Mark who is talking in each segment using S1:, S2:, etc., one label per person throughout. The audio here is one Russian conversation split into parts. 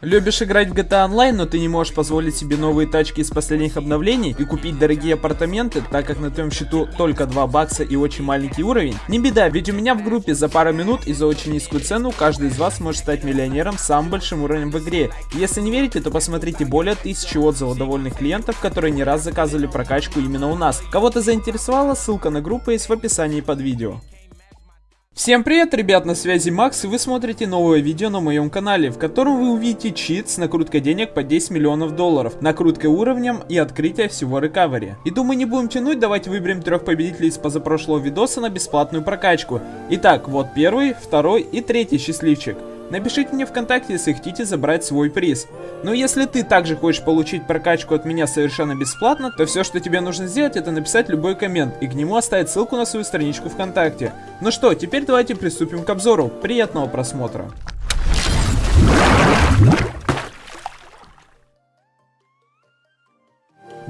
S1: Любишь играть в GTA Online, но ты не можешь позволить себе новые тачки из последних обновлений и купить дорогие апартаменты, так как на твоем счету только 2 бакса и очень маленький уровень? Не беда, ведь у меня в группе за пару минут и за очень низкую цену каждый из вас может стать миллионером с самым большим уровнем в игре. Если не верите, то посмотрите более тысячи отзывов довольных клиентов, которые не раз заказывали прокачку именно у нас. Кого-то заинтересовало, ссылка на группу есть в описании под видео. Всем привет, ребят, на связи Макс, и вы смотрите новое видео на моем канале, в котором вы увидите чит с накруткой денег по 10 миллионов долларов, накруткой уровнем и открытие всего рекавери. И думаю, не будем тянуть, давайте выберем трех победителей из позапрошлого видоса на бесплатную прокачку. Итак, вот первый, второй и третий счастливчик. Напишите мне ВКонтакте, если хотите забрать свой приз. Но если ты также хочешь получить прокачку от меня совершенно бесплатно, то все, что тебе нужно сделать, это написать любой коммент и к нему оставить ссылку на свою страничку ВКонтакте. Ну что, теперь давайте приступим к обзору. Приятного просмотра.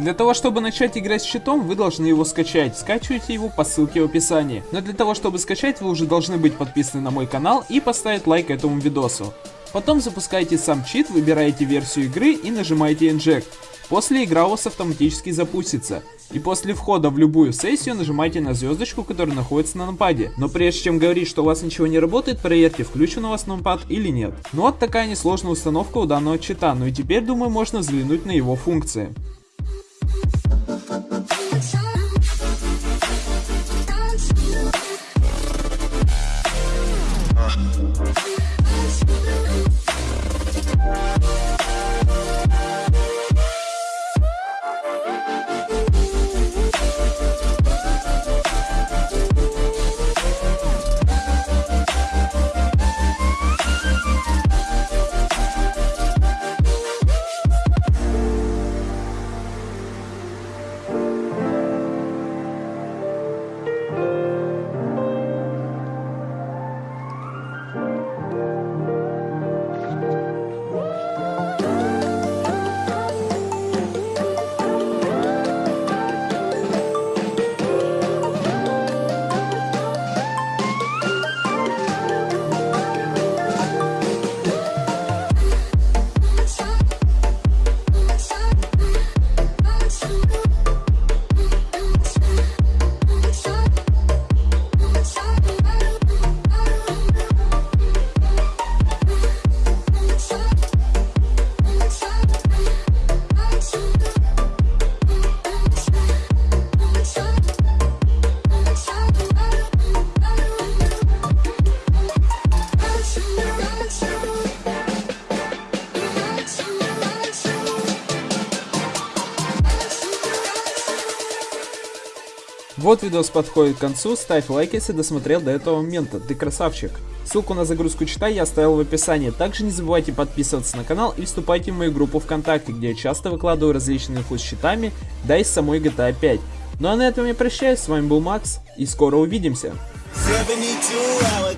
S1: Для того, чтобы начать играть с щитом, вы должны его скачать. Скачивайте его по ссылке в описании. Но для того, чтобы скачать, вы уже должны быть подписаны на мой канал и поставить лайк этому видосу. Потом запускаете сам чит, выбираете версию игры и нажимаете Inject. После игра у вас автоматически запустится. И после входа в любую сессию нажимайте на звездочку, которая находится на нампаде. Но прежде чем говорить, что у вас ничего не работает, проверьте, включен у вас нампад или нет. Ну вот такая несложная установка у данного чита, ну и теперь, думаю, можно взглянуть на его функции. Вот видос подходит к концу, ставь лайк, если досмотрел до этого момента, ты красавчик. Ссылку на загрузку читай я оставил в описании, также не забывайте подписываться на канал и вступайте в мою группу ВКонтакте, где я часто выкладываю различные инфу с читами, да и с самой GTA 5. Ну а на этом я прощаюсь, с вами был Макс, и скоро увидимся. 72 hour,